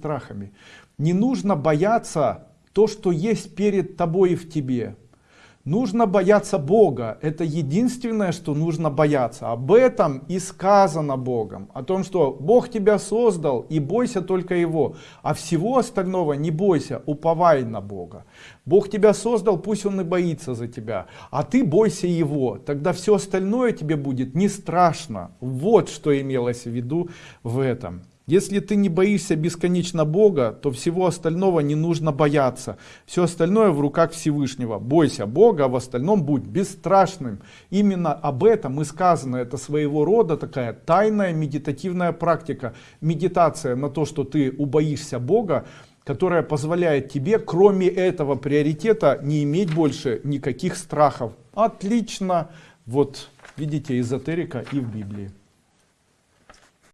страхами. Не нужно бояться то, что есть перед тобой и в тебе. Нужно бояться Бога. Это единственное, что нужно бояться. Об этом и сказано Богом. О том, что Бог тебя создал и бойся только Его. А всего остального не бойся, уповай на Бога. Бог тебя создал, пусть Он и боится за тебя. А ты бойся Его. Тогда все остальное тебе будет не страшно. Вот что имелось в виду в этом. Если ты не боишься бесконечно Бога, то всего остального не нужно бояться. Все остальное в руках Всевышнего. Бойся Бога, а в остальном будь бесстрашным. Именно об этом и сказано. Это своего рода такая тайная медитативная практика. Медитация на то, что ты убоишься Бога, которая позволяет тебе, кроме этого приоритета, не иметь больше никаких страхов. Отлично. Вот видите, эзотерика и в Библии.